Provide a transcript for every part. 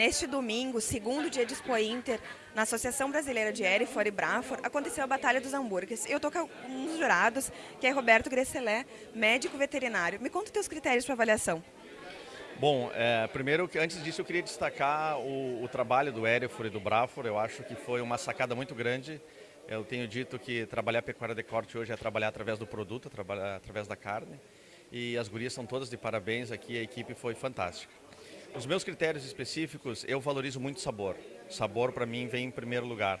Neste domingo, segundo dia de Expo Inter, na Associação Brasileira de Erifor e Brafor, aconteceu a Batalha dos Hambúrgueres. Eu estou com um dos jurados, que é Roberto Gresselé, médico veterinário. Me conta os teus critérios para avaliação. Bom, é, primeiro, antes disso, eu queria destacar o, o trabalho do Erifor e do Brafor. Eu acho que foi uma sacada muito grande eu tenho dito que trabalhar pecuária de corte hoje é trabalhar através do produto, trabalhar através da carne. E as gurias são todas de parabéns aqui, a equipe foi fantástica. Os meus critérios específicos, eu valorizo muito sabor. Sabor, para mim, vem em primeiro lugar.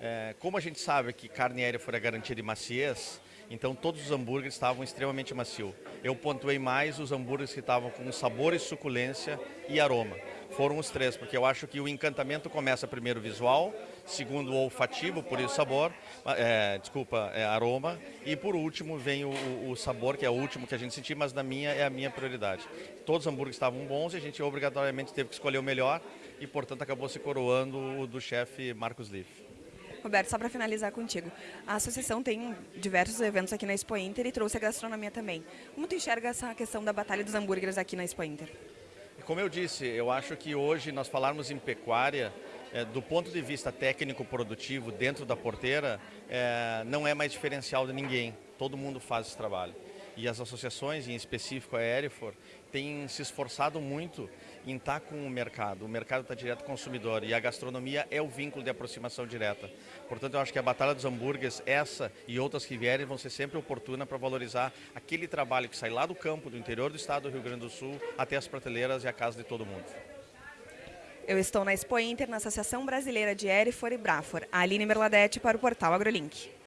É, como a gente sabe que carne aérea foi a garantia de maciez, então todos os hambúrgueres estavam extremamente macio. Eu pontuei mais os hambúrgueres que estavam com sabor e suculência e aroma. Foram os três, porque eu acho que o encantamento começa primeiro visual, segundo olfativo, por isso sabor, é, desculpa, é aroma, e por último vem o, o, sabor, que é o último que a gente sentiu, mas na minha é a minha prioridade. Todos os hambúrgueres estavam bons e a gente obrigatoriamente teve que escolher o melhor e, portanto, acabou se coroando o do chefe Marcos Liff. Roberto, só para finalizar contigo, a associação tem diversos eventos aqui na Expo Inter e trouxe a gastronomia também. Como tu enxerga essa questão da batalha dos hambúrgueres aqui na Expo Inter? Como eu disse, eu acho que hoje nós falarmos em pecuária, é, do ponto de vista técnico-produtivo dentro da porteira, é, não é mais diferencial de ninguém. Todo mundo faz esse trabalho e as associações, em específico a Erifor, têm se esforçado muito em estar com o mercado. O mercado está direto consumidor e a gastronomia é o vínculo de aproximação direta. Portanto, eu acho que a Batalha dos Hambúrgueres, essa e outras que vierem, vão ser sempre oportunas para valorizar aquele trabalho que sai lá do campo, do interior do estado do Rio Grande do Sul, até as prateleiras e a casa de todo mundo. Eu estou na Expo Inter, na Associação Brasileira de Erifor e Brafor. Aline Merladete para o portal AgroLink.